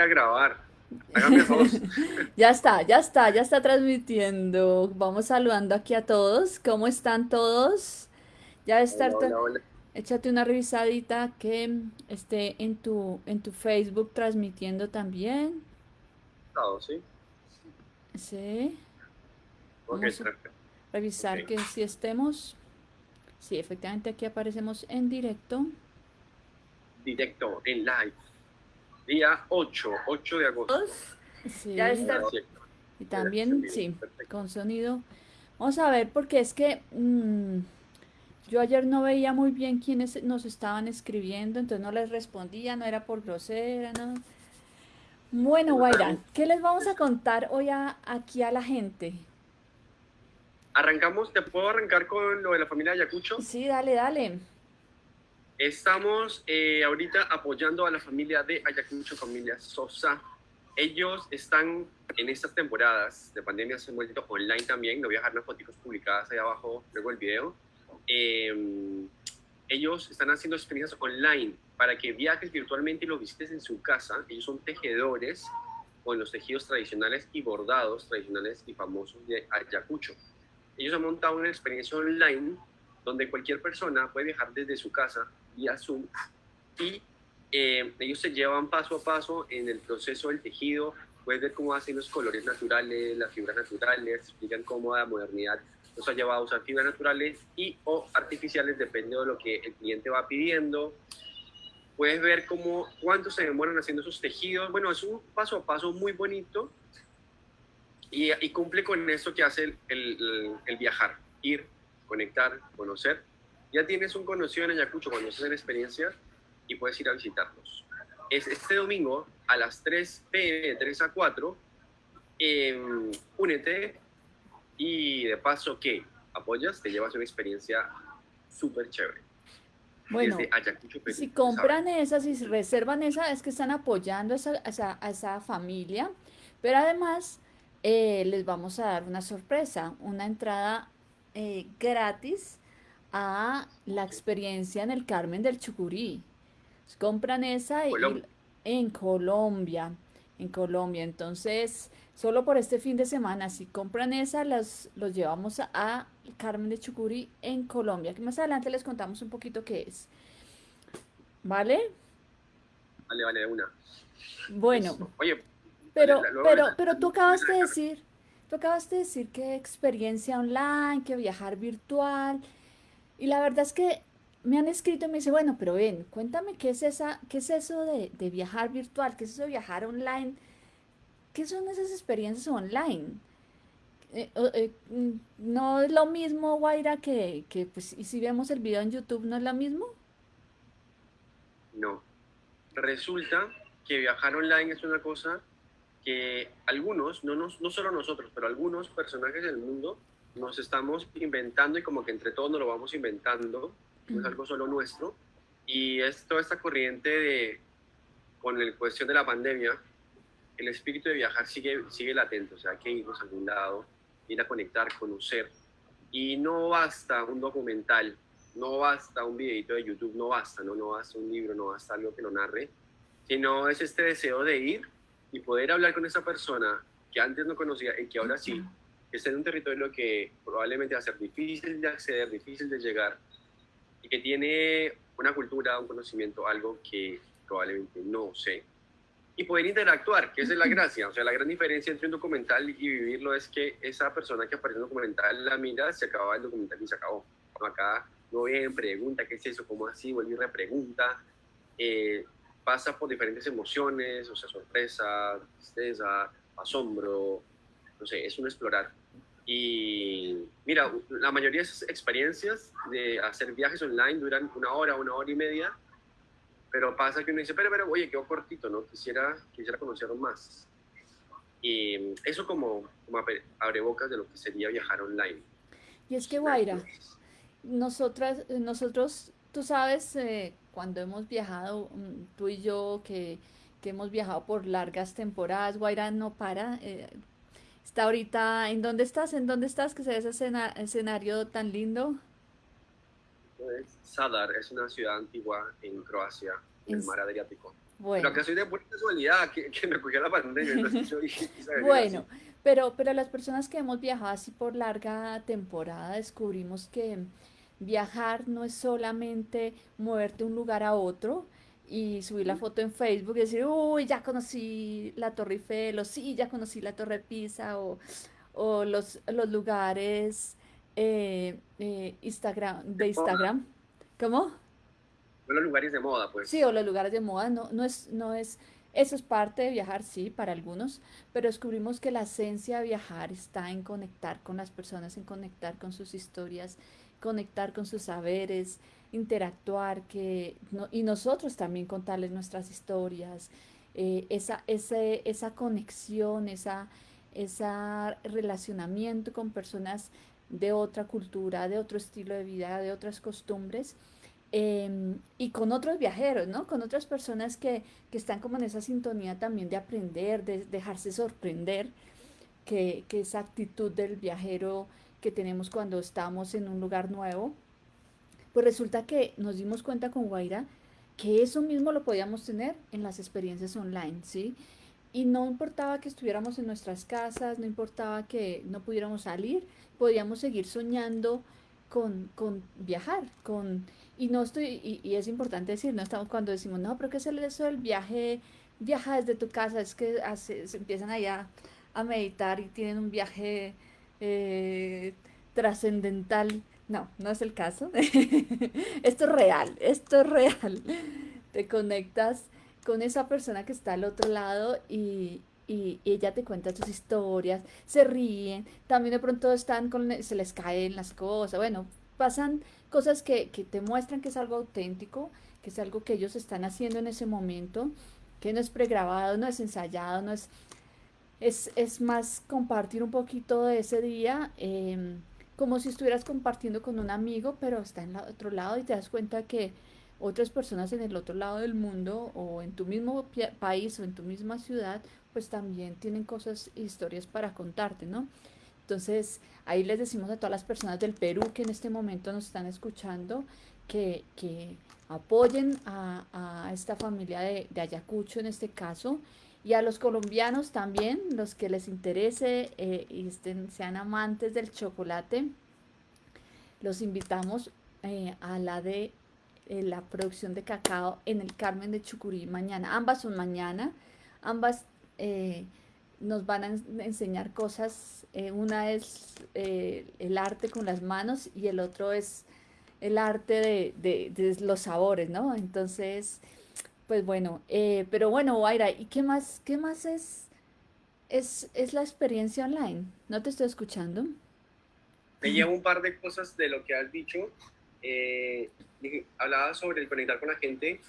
a grabar. ya está, ya está, ya está transmitiendo. Vamos saludando aquí a todos. ¿Cómo están todos? Ya está. Échate una revisadita que esté en tu, en tu Facebook transmitiendo también. sí. Sí. Vamos a revisar que si estemos. Sí, efectivamente aquí aparecemos en directo. Directo, en live. Día 8, 8 de agosto. Sí. Ya está. Y también, sí, con sonido. Vamos a ver, porque es que mm, yo ayer no veía muy bien quiénes nos estaban escribiendo, entonces no les respondía, no era por grosera, ¿no? Bueno, Guaira, ¿qué les vamos a contar hoy aquí a la gente? Arrancamos, ¿te puedo arrancar con lo de la familia Ayacucho? Sí, dale, dale. Estamos eh, ahorita apoyando a la familia de Ayacucho, familia Sosa. Ellos están en estas temporadas de pandemia, se han vuelto online también. No voy a dejar las fotos publicadas ahí abajo, luego el video. Em, ellos están haciendo experiencias online para que viajes virtualmente y los visites en su casa. Ellos son tejedores con los tejidos tradicionales y bordados tradicionales y famosos de Ayacucho ellos han montado una experiencia online donde cualquier persona puede viajar desde su casa vía Zoom y eh, ellos se llevan paso a paso en el proceso del tejido, puedes ver cómo hacen los colores naturales, las fibras naturales, explican cómo la modernidad nos ha llevado a usar fibras naturales y o artificiales, depende de lo que el cliente va pidiendo. Puedes ver cómo, cuánto se demoran haciendo esos tejidos. Bueno, es un paso a paso muy bonito y, cumple con eso que hace el, el, viajar, ir, conectar, conocer. Ya tienes un conocido en Ayacucho cuando estás en experiencia y puedes ir a visitarlos. Es este domingo a las 3 pm, de 3 a 4, em, únete y de paso que apoyas, te llevas una experiencia súper chévere. Bueno, si compran esas, si reservan esa, es que están apoyando a esa, a esa familia, pero además eh, les vamos a dar una sorpresa, una entrada eh, gratis a la experiencia en el Carmen del Chucurí. Compran esa en Colombia, en Colombia. Entonces, solo por este fin de semana, si compran esa, los, los llevamos a, Carmen de Chucurí en Colombia, que más adelante les contamos un poquito qué es. ¿Vale? Vale, vale, una. Bueno. Oye, pero, pero, pero tú acabas de decir, tú acabas de decir que experiencia online, que viajar virtual. Y la verdad es que me han escrito y me dice, bueno, pero ven, cuéntame qué es esa, qué es eso de, viajar virtual, qué es eso de viajar online, qué son esas experiencias online. Eh, eh, mm, no es lo mismo, Guaira, que, que pues, y si vemos el video en YouTube, ¿no es lo mismo? No. Resulta que viajar online es una cosa que algunos, no, no solo nosotros, pero algunos personajes del mundo nos estamos inventando y como que entre todos nos lo vamos inventando, no es algo solo nuestro. Y es toda esta corriente de, con la cuestión de la pandemia, el espíritu de viajar sigue, sigue latente, o sea, hay que irnos a algún lado, ir a conectar, conocer. Y no basta un documental, no basta un videito de YouTube, no basta, ¿no? no basta un libro, no basta algo que lo narre, sino es este deseo de ir y poder hablar con esa persona que antes no conocía y que ahora sí, que está en un territorio que probablemente va a ser difícil de acceder, difícil de llegar y que tiene una cultura, un conocimiento, algo que probablemente no sé. Y poder interactuar, que esa es la gracia. O sea, la gran diferencia entre un documental y vivirlo es que esa persona que aparece en el documental la mira, se acaba el documental y se acabó. Acá no bien, pregunta, ¿qué es eso? ¿Cómo así? Vuelve y repregunta. Eh, pasa por diferentes emociones, o sea, sorpresa, tristeza, asombro, no sé, es un explorar. Y mira, la mayoría de esas experiencias de hacer viajes online duran una hora, una hora y media, pero pasa que uno dice, pero, pero, oye, quedó cortito, ¿no? Quisiera, quisiera conocer más. Y eso como, como abre bocas de lo que sería viajar online. Y es que, Guaira, nosotras, nosotros, tú sabes, eh, cuando hemos viajado, mm, tú y yo, que, hemos viajado por largas temporadas, Guaira no para. Eh, está ahorita, ¿en dónde estás? ¿En dónde estás? Que se ve ese escenario tan lindo. Pues, Sadar es una ciudad antigua en Croacia, en el mar Adriático. Bueno. Lo que soy de buena casualidad, que, que me cogió la pandemia. bueno, pero, pero las personas que hemos viajado así por larga temporada descubrimos que viajar no es solamente moverte de un lugar a otro y subir la foto en Facebook y decir, uy, ya conocí la Torre Eiffel, o sí, ya conocí la Torre Pisa, o, o los, los lugares eh, eh, Instagram, de Instagram. ¿Cómo? O los lugares de moda, pues. Sí, o los lugares de moda, no, no es, no es, eso es parte de viajar, sí, para algunos, pero descubrimos que la esencia de viajar está en conectar con las personas, en conectar con sus historias, conectar con sus saberes, interactuar que, y nosotros también contarles nuestras historias, eh, esa, ese, esa conexión, esa, esa relacionamiento con personas de otra cultura, de otro estilo de vida, de otras costumbres. Em, y con otros viajeros, ¿no? Con otras personas que, que, están como en esa sintonía también de aprender, de dejarse sorprender, que, que esa actitud del viajero que tenemos cuando estamos en un lugar nuevo, pues resulta que nos dimos cuenta con Guaira que eso mismo lo podíamos tener en las experiencias online, ¿sí? Y no importaba que estuviéramos en nuestras casas, no importaba que no pudiéramos salir, podíamos seguir soñando con, con viajar, con... Y no estoy, y, es importante decir, no estamos cuando decimos, no, pero ¿qué es eso del viaje? Viaja desde tu casa, es que se empiezan allá a meditar y tienen un viaje eh, trascendental. No, no es el caso. esto es real, esto es real. Te conectas con esa persona que está al otro lado y, ella te cuenta sus historias, se ríen, también de pronto están con, se les caen las cosas, bueno, pasan cosas que, que te muestran que es algo auténtico, que es algo que ellos están haciendo en ese momento, que no es pregrabado, no es ensayado, no es es, más compartir un poquito de ese día, em, como si estuvieras compartiendo con un amigo, pero está en el otro lado y te das cuenta que otras personas en el otro lado del mundo o en tu mismo país o en tu misma ciudad, pues también tienen cosas, historias para contarte, ¿no? Entonces, ahí les decimos a todas las personas del Perú que en este momento nos están escuchando que, que apoyen a, a, esta familia de, de Ayacucho en este caso y a los colombianos también, los que les interese eh, y sean amantes del chocolate, los invitamos eh, a la de eh, la producción de cacao en el Carmen de Chucurí mañana. Ambas son mañana, ambas nos van a enseñar cosas. una es el arte con las manos y el otro es el arte de los sabores, ¿no? Entonces pues bueno, eh, pero bueno, Waira, ¿y qué más, qué más es, es, es la experiencia online? ¿No te estoy escuchando? Me llevo un par de cosas de lo que has dicho. Eh, hablaba sobre el conectar con la gente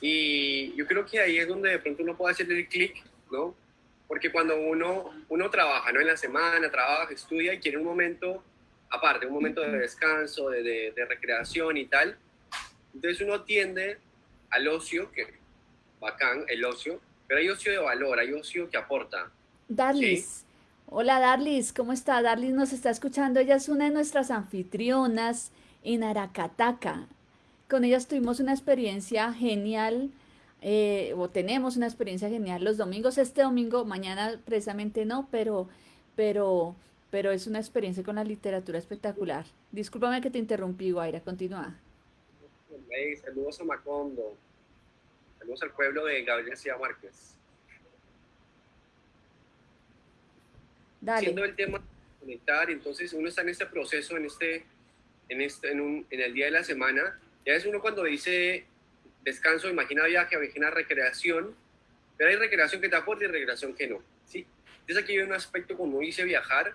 y yo creo que ahí es donde de pronto uno puede hacer el clic, ¿no? Porque cuando uno, uno trabaja, ¿no? En la semana, trabaja, estudia y quiere un momento aparte, un momento de descanso, de, de, de recreación y tal, entonces uno tiende al ocio, que bacán, el ocio, pero hay ocio de valor, hay ocio que aporta. Darlis. Hola Darlis, ¿cómo está? Darlis nos está escuchando, ella es una de nuestras anfitrionas en Aracataca. Con ella tuvimos una experiencia genial, eh, o tenemos una experiencia genial los domingos, este domingo, mañana precisamente no, pero, pero, pero es una experiencia con la literatura espectacular. Discúlpame que te interrumpí, Guaira, continúa saludos a Macondo, saludos al pueblo de Gabriel García Márquez. Dale. Siendo el tema conectar, entonces uno está en este proceso, en este, en este, en, un, en el día de la semana, ya es uno cuando dice descanso, imagina viaje, imagina recreación, pero hay recreación que te aporta y recreación que no, ¿sí? Entonces aquí hay un aspecto cuando dice viajar,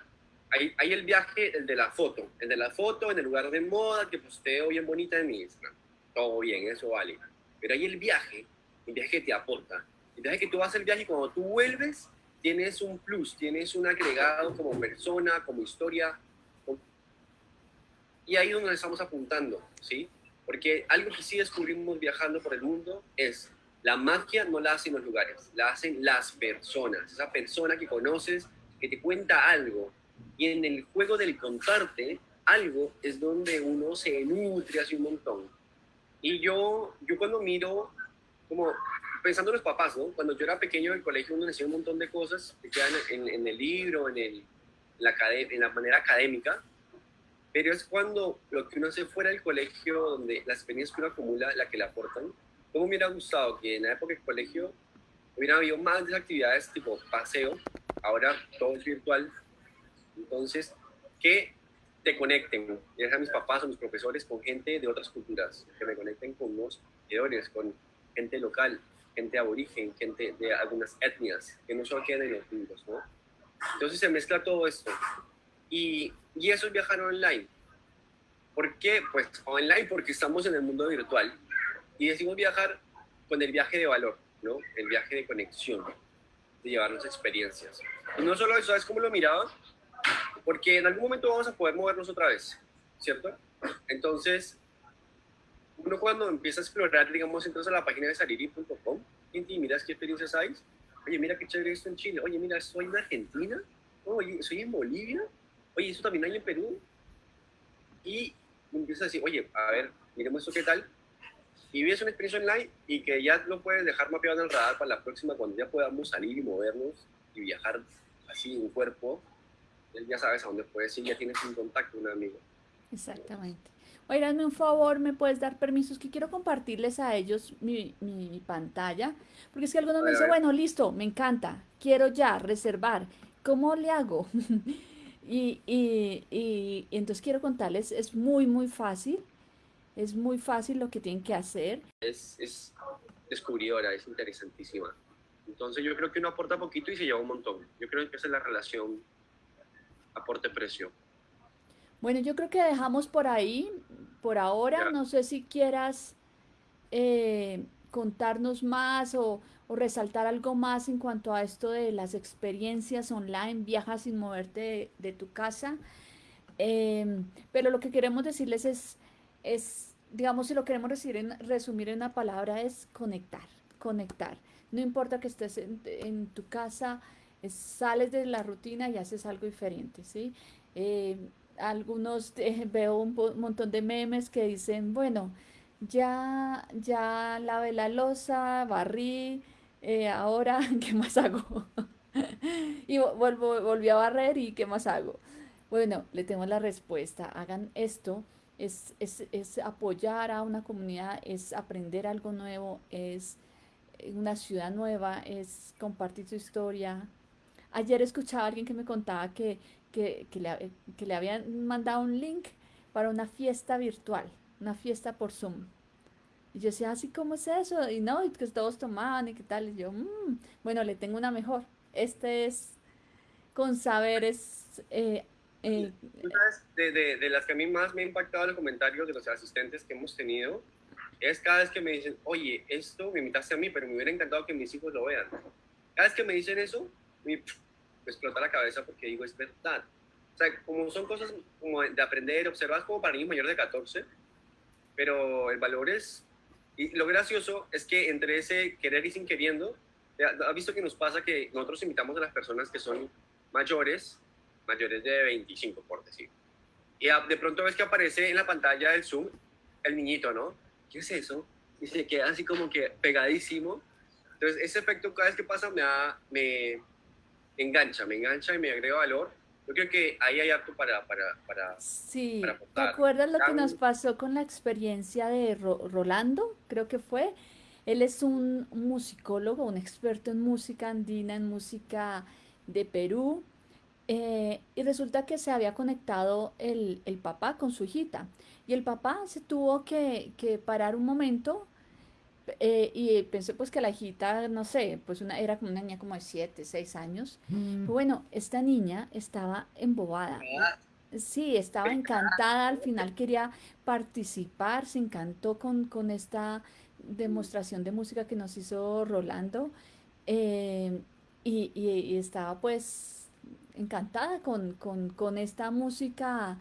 hay, hay, el viaje, el de la foto, el de la foto en el lugar de moda que posteo bien bonita en mi Instagram todo bien, eso vale. Pero ahí el viaje, el viaje te aporta. El viaje que tú vas el viaje y cuando tú vuelves, tienes un plus, tienes un agregado como persona, como historia. Y ahí es donde estamos apuntando, ¿sí? Porque algo que sí descubrimos viajando por el mundo es la magia no la hacen los lugares, la hacen las personas. Esa persona que conoces, que te cuenta algo. Y en el juego del contarte algo es donde uno se nutre hace un montón. Y yo, yo cuando miro como pensando en los papás, ¿no? Cuando yo era pequeño en el colegio uno decía un montón de cosas que quedan en, en el libro, en, el, la, en la manera académica, pero es cuando lo que uno hace fuera del colegio, donde las experiencias que uno acumula, la que le aportan. ¿Cómo me hubiera gustado que en la época del colegio hubiera habido más actividades tipo paseo, ahora todo es virtual, entonces, que te conecten, ya sea mis papás o mis profesores, con gente de otras culturas, que me conecten con los seguidores, con gente local, gente aborigen, gente de algunas etnias, que no solo quedan en los libros, ¿no? Entonces se mezcla todo esto. Y, y eso es viajar online. ¿Por qué? Pues online porque estamos en el mundo virtual y decimos viajar con el viaje de valor, ¿no? El viaje de conexión, de llevarnos experiencias. Y no solo eso, ¿sabes cómo lo miraba? Porque en algún momento vamos a poder movernos otra vez, ¿cierto? Entonces, uno cuando empieza a explorar, digamos, entras a la página de saliri.com y miras qué experiencias hay. Oye, mira qué chévere esto en Chile. Oye, mira, soy en Argentina. Oye, soy en Bolivia. Oye, eso también hay en Perú. Y empiezas a decir, oye, a ver, miremos esto qué tal. Y vives una experiencia online y que ya lo puedes dejar mapeado en el radar para la próxima, cuando ya podamos salir y movernos y viajar así en cuerpo. Ya sabes a dónde puedes ir, ya tienes un contacto, un amigo. Exactamente. Oye, un favor, ¿me puedes dar permisos? Que quiero compartirles a ellos mi, pantalla. Porque es que algunos me dicen, bueno, listo, me encanta, quiero ya reservar. ¿Cómo le hago? y, y, entonces quiero contarles, es muy, muy fácil. Es muy fácil lo que tienen que hacer. Es, es descubridora, es interesantísima. Entonces yo creo que uno aporta poquito y se lleva un montón. Yo creo que esa es la relación aporte-precio. Bueno, yo creo que dejamos por ahí, por ahora. No sé si quieras eh, contarnos más o, resaltar algo más en cuanto a esto de las experiencias online, viajas sin moverte de, tu casa. Em, pero lo que queremos decirles es, es, digamos, si lo queremos en, resumir en una palabra, es conectar, conectar. No importa que estés en, tu casa, sales de la rutina y haces algo diferente, ¿sí? Em, algunos eh, veo un montón de memes que dicen, bueno, ya, ya lavé la losa, barrí, eh, ahora, ¿qué más hago? y vuelvo, volví a barrer y ¿qué más hago? Bueno, le tengo la respuesta, hagan esto, es, es, es apoyar a una comunidad, es aprender algo nuevo, es una ciudad nueva, es compartir su historia. Ayer escuchaba a alguien que me contaba que que, le, que, le, habían mandado un link para una fiesta virtual, una fiesta por Zoom. Y yo decía, así, ¿cómo es eso? Y no, y que todos tomaban y qué tal. Y yo, mmm, bueno, le tengo una mejor. Este es con saberes. Eh, eh, de, de, de, las que a mí más me ha impactado el comentario de los asistentes que hemos tenido, es cada vez que me dicen, oye, esto me invitaste a mí, pero me hubiera encantado que mis hijos lo vean. Cada vez que me dicen eso, me, explota la cabeza porque digo, es verdad. O sea, como son cosas como de aprender, observar como para niños mayores de 14, pero el valor es... Y lo gracioso es que entre ese querer y sin queriendo, ha visto que nos pasa que nosotros invitamos a las personas que son mayores, mayores de 25, por decir. Y de pronto ves que aparece en la pantalla del Zoom el niñito, ¿no? ¿Qué es eso? Y se queda así como que pegadísimo. Entonces, ese efecto cada vez que pasa me, da, me, engancha, me engancha y me agrega valor. Yo creo que ahí hay harto para, para, para Sí, ¿te acuerdas lo que nos pasó con la experiencia de Rolando? Creo que fue. Él es un musicólogo, un experto en música andina, en música de Perú. Eh, y resulta que se había conectado el, el, papá con su hijita. Y el papá se tuvo que, que parar un momento eh, y pensé pues que la hijita, no sé, pues una, era como una niña como de 7, 6 años. Mm. Bueno, esta niña estaba embobada. Sí, estaba encantada, al final quería participar, se encantó con, con esta demostración de música que nos hizo Rolando eh, y, y, estaba pues encantada con, con, con esta música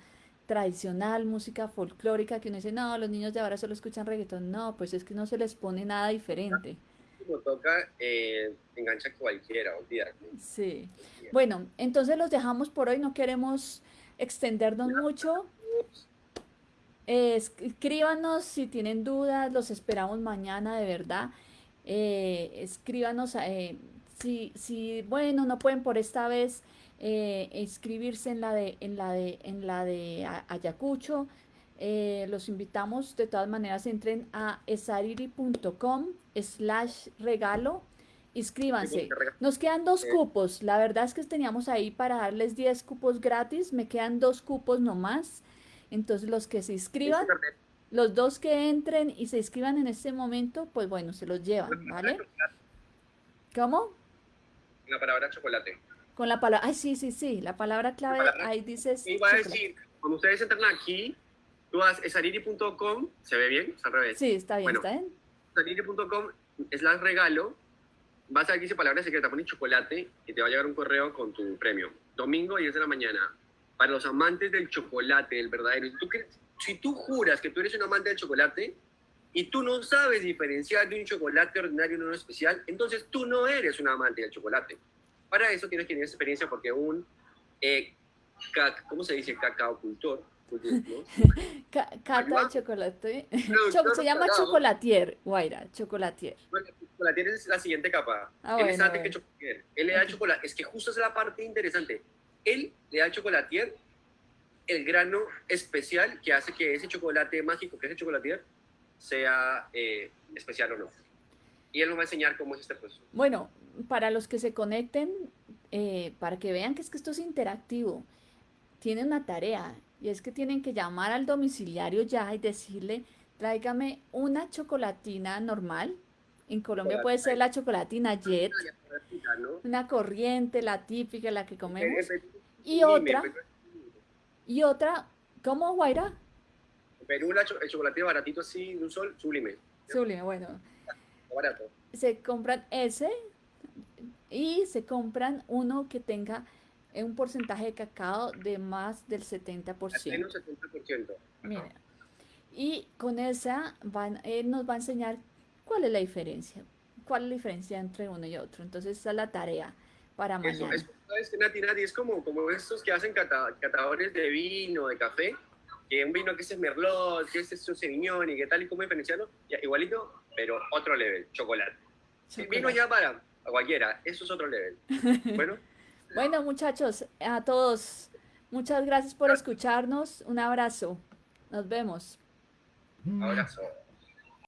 tradicional, música folclórica, que uno dice, no, los niños de ahora solo escuchan reggaetón. No, pues es que no se les pone nada diferente. Como toca, eh, engancha cualquiera, olvídate. Sí. Bueno, entonces los dejamos por hoy, no queremos extendernos mucho. escríbanos si tienen dudas, los esperamos mañana de verdad. eh, escríbanos, eh, si, si, bueno, no pueden por esta vez eh, inscribirse en la de, en la de, en la de Ayacucho, los invitamos de todas maneras, entren a esariri.com slash regalo, inscríbanse. Nos quedan dos cupos, la verdad es que teníamos ahí para darles 10 cupos gratis, me quedan dos cupos nomás, entonces los que se inscriban los dos que entren y se inscriban en este momento, pues bueno, se los llevan, ¿vale? ¿Cómo? La palabra chocolate. Con la palabra, ay, sí, sí, sí, la palabra clave, ahí dices. Iba a decir, cuando ustedes entran aquí, tú vas esariri.com, ¿se ve bien? Es al revés. Sí, está bien, está bien. Esariri.com es la regalo, vas a aquí dice palabra secreta, pones chocolate y te va a llegar un correo con tu premio. Domingo 10 de la mañana. Para los amantes del chocolate, el verdadero. ¿Tú crees? si tú juras que tú eres un amante del chocolate y tú no sabes diferenciar de un chocolate ordinario y uno especial, entonces tú no eres un amante del chocolate. Para eso tienes que tener experiencia porque un, eh, ¿cómo se dice? Cacao cultor. Cacao chocolate. se llama chocolatier, Guaira, chocolatier. chocolatier es la siguiente capa. Ah, él es antes que chocolatier. Él le da chocolate. Es que justo es la parte interesante. Él le da chocolatier el grano especial que hace que ese chocolate mágico, que es el chocolatier, sea eh, especial o no. Y él nos va a enseñar cómo es este proceso. Bueno, para los que se conecten, eh, para que vean que es que esto es interactivo, tienen una tarea y es que tienen que llamar al domiciliario ya y decirle, tráigame una chocolatina normal. En Colombia puede ser la chocolatina Jet, una corriente, la típica, la que comemos, y otra y otra, ¿cómo, Guaira? En Perú el chocolate baratito así, de un sol, sublime. Sublime, bueno. Barato. Se compran ese y se compran uno que tenga un porcentaje de cacao de más del 70%. Menos 70%. Mira. Y con esa van, él nos va a enseñar cuál es la diferencia. ¿Cuál es la diferencia entre uno y otro? Entonces, esa es la tarea para mañana. Eso, es, Nati, Nati, es como, como estos que hacen catadores de vino, de café, que un vino que es Merlot, que es Sauvignon y que tal y como diferenciarlo, igualito, pero otro level, chocolate. Vino ya para cualquiera, eso es otro level. Bueno. bueno, muchachos, a todos, muchas gracias por escucharnos. Un abrazo. Nos vemos. Abrazo.